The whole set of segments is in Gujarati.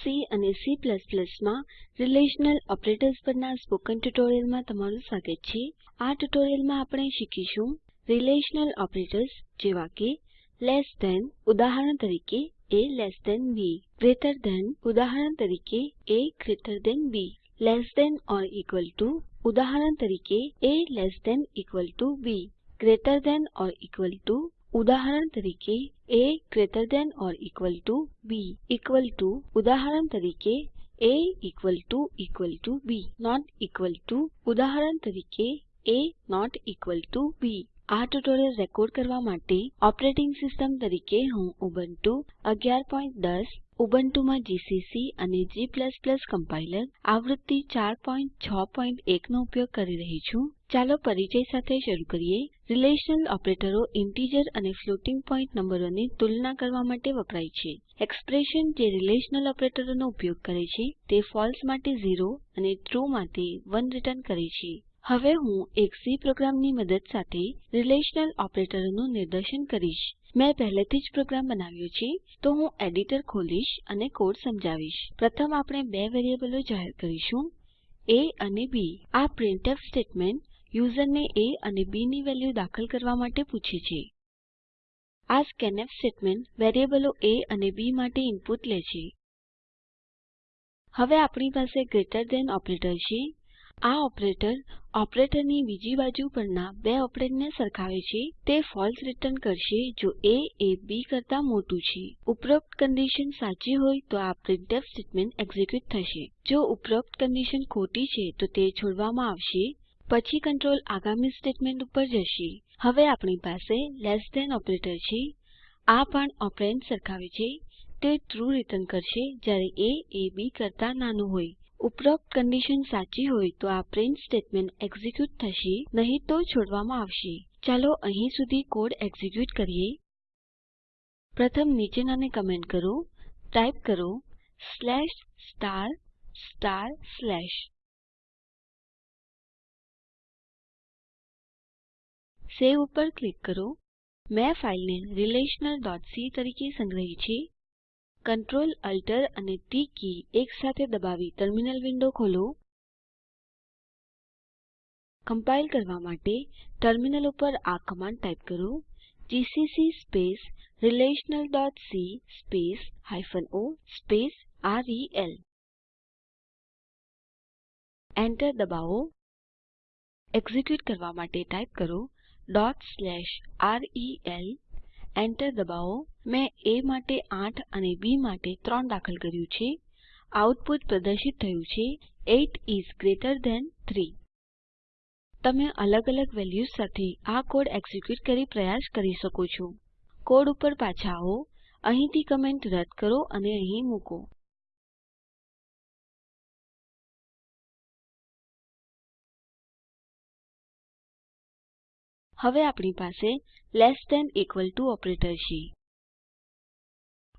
સી અને C માં રિલેશનલ ઓપરેટર્સ પરના સ્પોકન ટ્યુટોરીયલમાં તમારું સ્વાગત છે. આ ટ્યુટોરીયલમાં આપણે શીખીશું રિલેશનલ ઓપરેટર્સ જેવા કે લેસ ધેન ઉદાહરણ તરીકે a બી ગ્રેટર ધેન ઉદાહરણ તરીકે a B less than or equal to ઉદાહરણ તરીકે a B greater than or equal to ઉદાહરણ તરીકે a greater than or equal to b equal to ઉદાહરણ તરીકે a equal to equal to B not equal to ઉદાહરણ તરીકે a not equal to b આ ટ્યુટોરીયલ રેકોર્ડ કરવા માટે ઓપરેટિંગ સિસ્ટમ તરીકે હું ઉબુન્ટુ 1110 ઉબુન્ટુમાં જીસીસી અને g કમ્પાઇલર આવૃત્તિ 461 નો ઉપયોગ કરી રહી છું. ચાલો પરિચય સાથે શરૂ કરીએ. રીલેશનલ ઓપરેટરો ઇન્ટિજર અને ફ્લોટિંગ પોઇન્ટ નંબરોની તુલના કરવા માટે વપરાય છે. એક્સપ્રેશન જે રીલેશનલ ઓપરેટરોનો ઉપયોગ કરે છે તે ફળસે માટે 0 અને ટ્રૂ માટે 1 રીટર્ન કરે છે. હવે હું એક સી પ્રોગ્રામની મદદ સાથે રીલેશનલ ઓપરેટરોનું નિદર્શન કરીશ. મેં પહેલેથી જ પ્રોગ્રામ બનાવ્યો છે, તો હું એડિટર ખોલીશ અને કોડ સમજાવીશ. પ્રથમ આપણે બે વેરીએબલો જાહેર કરીશું, એ અને બી. આ પ્રિન્ટફ સ્ટેટમેન્ટ યુઝરને એ અને બી ની વેલ્યુ દાખલ કરવા માટે પૂછે છે. આ સ્કેન્ફ સ્ટેટમેન્ટ વેરીએબલો એ અને બી માટે ઇનપુટ લે છે. હવે આપણી પાસે ગ્રેટર ધેન ઓપરેટર છે. આ ઓપરેટર ઓપરેટરની બીજી બાજુ પરના બે ઓપરેન્ડને સરખાવે છે. તે ફોલ્સ રીટર્ન કરશે જો એ એ બી કરતા મોટું છે. ઉપરોક્ત કન્ડિશન સાચી હોય તો આ પ્રિન્ટફ સ્ટેટમેન્ટ એક્ઝિક્યુટ થશે. જો ઉપરોક્ત કન્ડિશન ખોટી છે તો તે છોડવામાં આવશે. પછી કંટ્રોલ આગામી સ્ટેટમેન્ટ ઉપર જશે. હવે આપણી પાસે લેસ ધેન ઓપરેટર છે. આ પણ ઓપરેન્ડ સરખાવે છે. તે ટ્રૂ રીટર્ન કરશે જ્યારે એ એ, બી કરતા નાનું હોય. ઉપરોક્ત કંડીશન સાચી હોય તો આ પ્રિન્ટ સ્ટેટમેન્ટ એક્ઝિક્યુટ થશે, નહીં તો છોડવામાં આવશે. ચાલો અહીં સુધી કોડ એક્ઝિક્યુટ કરીએ. પ્રથમ નીચેનાને કમેન્ટ કરો. ટાઇપ કરો. સવે ઉપર ક્લિક કરો. મેં ફાઈલને relationalસી તરીકે સંગ્રહી છે. Ctrl Alt અને ટી કી એકસાથે દબાવી ટર્મિનલ વિન્ડો ખોલો. કમ્પાઇલ કરવા માટે ટર્મિનલ ઉપર આ કમાન્ડ ટાઇપ કરો. જીસીસી relationalસી o રેલ Enter દબાવો. એક્ઝીક્યુટ કરવા માટે ટાઇપ કરો. રેલ Enter દબાવો. મેં એ માટે 8 અને બી માટે 3 દાખલ કર્યું છે. આઉટપુટ પ્રદર્શિત થયું છે. 8 ઇસ ગ્રેટર થાન 3 તમે અલગ અલગ વેલ્યુઝ સાથે આ કોડ એક્ઝિક્યુટ કરી પ્રયાસ કરી શકો છો. કોડ ઉપર પાછા આવો. અહીંથી કમેન્ટ રદ કરો અને અહીં મૂકો. હવે આપણી પાસે less than equal to operator છે.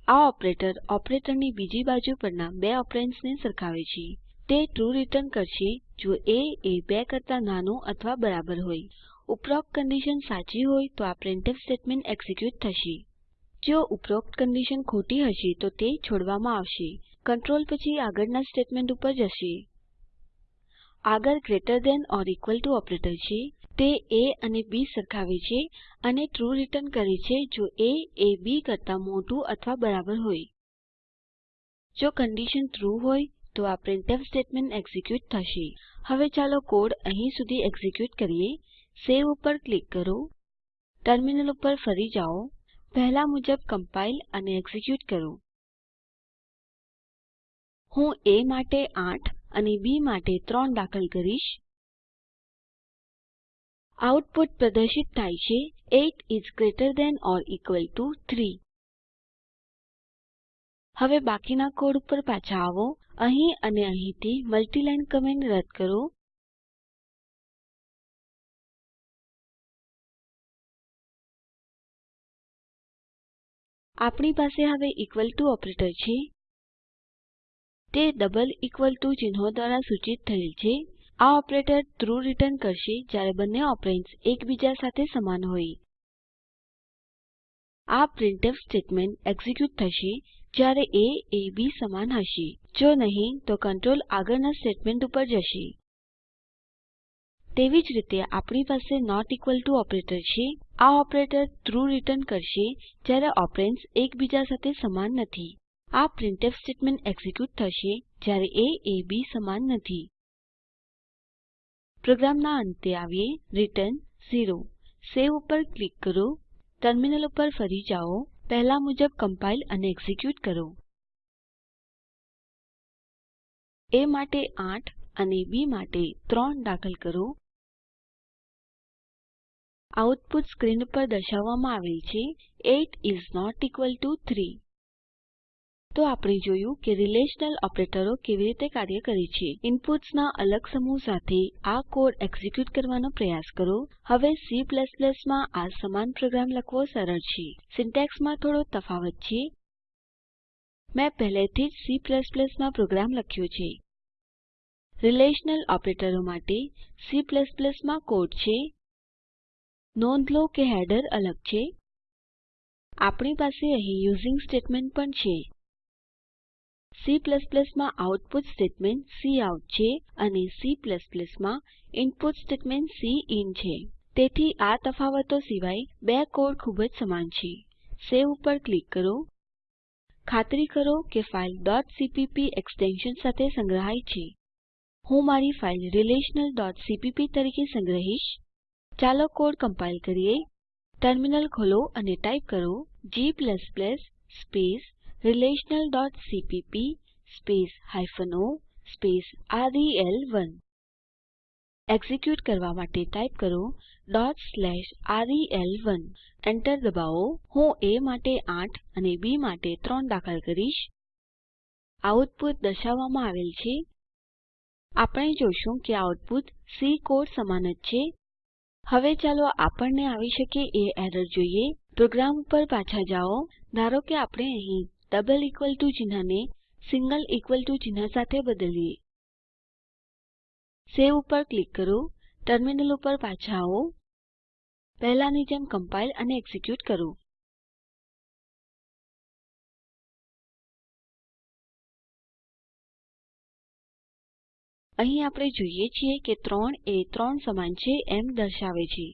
આ ઓપરેટર ઓપરેટરની બીજી બાજુ પરના બે ઓપેરેન્દ્સ સરખાવે છે. તે ટ્રૂ રીટર્ન કરશે જો એ એ 2 કરતા નાનું અથવા બરાબર હોય. ઉપરોક્ત કન્ડિશન સાચી હોય તો આ પ્રિન્ટફ સ્ટેટમેન્ટ એક્ઝિક્યુટ થશે. જો ઉપરોક્ત કન્ડિશન ખોટી હશે તો તે છોડવામાં આવશે. કંટ્રોલ પછી આગળના સ્ટેટમેન્ટ ઉપર જશે. આગળ greater than or equal to operator છે. તે એ અને બી સરખાવે છે અને ટ્રૂ રીટર્ન કરે છે જો એ એ, બી કરતા મોટું અથવા બરાબર હોય. જો કંડીશન ટ્રૂ હોય, તો આ પ્રિન્ટફ સ્ટેટમેન્ટ એક્ઝીક્યુટ થશે. હવે ચાલો કોડ અહીં સુધી એક્ઝીક્યુટ કરીએ. સવે ઉપર ક્લિક કરો. ટર્મિનલ ઉપર ફરી જાઓ. પહેલા મુજબ કમ્પાઇલ અને એક્ઝીક્યુટ કરો. હું એ માટે 8 અને બી માટે 3 દાખલ કરીશ. આઉટપુટ પ્રદર્શિત થાય છે. 8 is greater than or equal to 3 હવે બાકીના કોડ ઉપર પાછા આવો. અહીં અને અહીંથી મલ્ટીલાઈન કમેન્ટ રદ કરો. આપણી પાસે હવે ઇક્વલ ટીઓ ઓપરેટર છે. તે ડબલ ઇક્વલ ટીઓ ચિહ્નો દ્વારા સૂચિત થયેલ છે. આ ઓપરેટર ટ્રૂ રીટર્ન કરશે જ્યારે બંને ઓપેરેન્દ્સ એકબીજા સાથે સમાન હોય. આ પ્રિન્ટફ સ્ટેટમેન્ટ એક્ઝિક્યુટ થશે જ્યારે એ એ બી સમાન હશે. જો નહીં, તો કંટ્રોલ આગળના સ્ટેટમેન્ટ ઉપર જશે. તેવી જ રીતે આપણી પાસે નોટ ઇકવલ ટુ ઓપરેટર છે. આ ઓપરેટર ટ્રૂ રીટર્ન કરશે જ્યારે ઓપેરેન્દ્સ એકબીજા સાથે સમાન નથી. આ પ્રિન્ટફ સ્ટેટમેન્ટ એક્ઝિક્યુટ થશે જ્યારે એ એ બી સમાન નથી. પ્રોગ્રામના અંતે આવીએ. રિટર્ન 0 સેવ ઉપર ક્લિક કરો. ટર્મિનલ ઉપર ફરી જાઓ. પહેલા મુજબ કમ્પાઇલ અને એક્ઝીક્યુટ કરો. એ માટે 8 અને બી માટે 3 દાખલ કરો. આઉટપુટ સ્ક્રીન પર દર્શાવવામાં આવેલ છે. 8 ઇસ નોટ ઇક્વલ ટીઓ 3 તો આપણે જોયું કે રીલેશનલ ઓપરેટરો કેવી રીતે કાર્ય કરે છે. ઇનપુટ્સના અલગ સમૂહ સાથે આ કોડ એક્ઝિક્યુટ કરવાનો પ્રયાસ કરો. હવે C માં આ સમાન પ્રોગ્રામ લખવો સરળ છે. સિન્ટેક્સમાં થોડો તફાવત છે. મેં પહેલેથી જ C માં પ્રોગ્રામ લખ્યો છે. રીલેશનલ ઓપરેટરો માટે C માં કોડ છે. નોંધ લો કે હેડર અલગ છે. આપણી પાસે અહીં યુઝિંગ સ્ટેટમેન્ટ પણ છે. C માં આઉટપુટ સ્ટેટમેન્ટ કાઉટ છે અને C માં ઇનપુટ સ્ટેટમેન્ટ સિન છે. તેથી આ તફાવતો સિવાય બે કોડ ખૂબ જ સમાન છે. સેવ ઉપર ક્લિક કરો. ખાતરી કરો કે ફાઈલ. cpp એક્સટેન્શન સાથે સંગ્રહાય છે. હું મારી ફાઈલ relationalસીપીપી તરીકે સંગ્રહીશ. ચાલો કોડ કમ્પાઇલ કરીએ. ટર્મિનલ ખોલો અને ટાઇપ કરો g relationalસીપીપી o રેલ1 એક્ઝીક્યુટ કરવા માટે ટાઇપ કરો રેલ1 એન્ટર દબાવો. હું એ માટે 8 અને બી માટે 3 દાખલ કરીશ. આઉટપુટ દર્શાવવામાં આવેલ છે. આપણે જોશું કે આઉટપુટ સી કોડ સમાન જ છે. હવે ચાલો આપણને આવી શકે એ એરર જોઈએ. પ્રોગ્રામ ઉપર પાછા જાઓ. ધારો કે આપણે અહીં ડબલ ઇકવલ ટુ ચિહ્નને સિંગલ ઇકવલ ટુ ચિહ્ન સાથે બદલીએ. સેવ ઉપર ક્લિક કરો, ટર્મિનલ ઉપર પાછા આવો. પહેલાની જેમ કમ્પાઇલ અને એક્ઝિક્યુટ કરો. અહીં આપણે જોઈએ છીએ કે 3 એ 3 સમાન છે એમ દર્શાવે છે.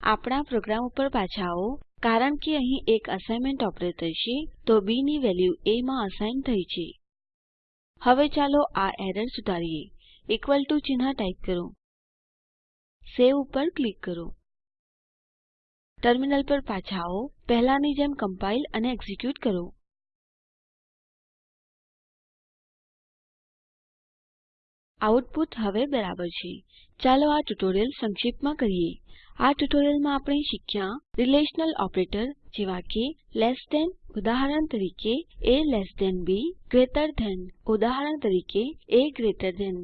આપણા પ્રોગ્રામ ઉપર પાછા આવો. કારણ કે અહીં એક અસાઇનમેન્ટ ઓપરેટર છે, તો બી ની વેલ્યુ એ માં અસાઇન થઈ છે. હવે ચાલો આ એરર સુધારીએ. ઇક્વલ ટુ ચિહ્ન ટાઇપ કરો. સેવ ઉપર ક્લિક કરો. ટર્મિનલ પર પાછા આવો. પહેલાની જેમ કમ્પાઇલ અને એક્ઝિક્યુટ કરો. આઉટપુટ હવે બરાબર છે. ચાલો આ ટ્યુટોરીયલ સંક્ષિપ્તમાં કરીએ. આ ટ્યુટોરીયલમાં આપણે શીખ્યા રીલેશનલ ઓપરેટર જેવા કે લેસ ધેન ઉદાહરણ તરીકે a બી, ગ્રેટર ધેન ઉદાહરણ તરીકે a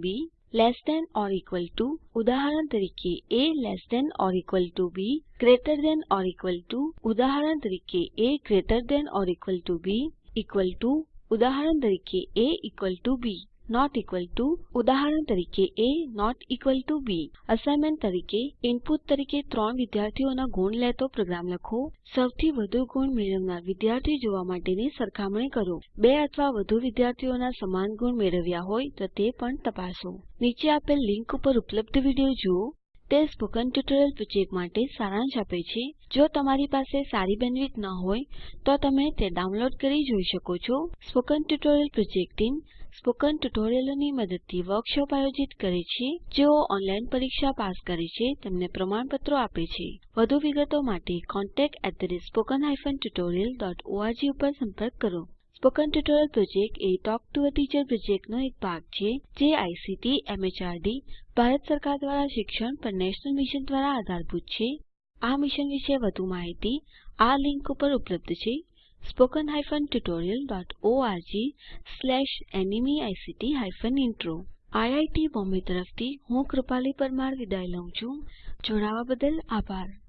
B, less than or equal to ઉદાહરણ તરીકે a less than or equal to B, greater than or equal to ઉદાહરણ તરીકે a greater than or equal to B, equal to ઉદાહરણ તરીકે a equal to B. Not equal to ઉદાહરણ તરીકે a not equal to B assignment તરીકે ઇનપુટ તરીકે ત્રણ વિદ્યાર્થીઓના ગુણ લેતો પ્રોગ્રામ લખો. સૌથી વધુ ગુણ મેળવનાર વિદ્યાર્થી જોવા માટેની સરખામણી કરો. બે અથવા વધુ વિદ્યાર્થીઓના સમાન ગુણ મેળવ્યા હોય તો તે પણ તપાસો. નીચે આપેલ લિંક ઉપર ઉપલબ્ધ વીડિયો જુઓ. તે સ્પોકન ટ્યુટોરિયલ પ્રોજેક્ટ માટે સારાંશ આપે છે. જો તમારી પાસે સારી બેન્ડવિડ્થ ન હોય, તો તમે તે ડાઉનલોડ કરી જોઈ શકો છો. Spoken tutorial project team spoken ટ્યુટોરિયલોની મદદથી વર્કશોપ આયોજિત કરે છે, જેઓ ઓનલાઈન પરીક્ષા પાસ કરે છે, તેમને પ્રમાણપત્રો આપે છે. વધુ વિગતો માટે contactspoken tutorialorg ઉપર સંપર્ક કરો. સ્પોકન ટ્યુટોરિયલ પ્રોજેક્ટ એ ટોક ટુ અ ટીચર પ્રોજેક્ટનો એક ભાગ છે, જે આઇસીટી એમએચઆરડી ભારત સરકાર દ્વારા શિક્ષણ પર નેશનલ મિશન દ્વારા આધારભૂત છે. આ મિશન વિશે વધુ માહિતી આ લિંક ઉપર ઉપલબ્ધ છે. Spoken tutorialorg hyphen intro IIT Bombay તરફથી હું કૃપાલી પરમાર વિદાય લઉં છું. જોડાવા બદલ આભાર.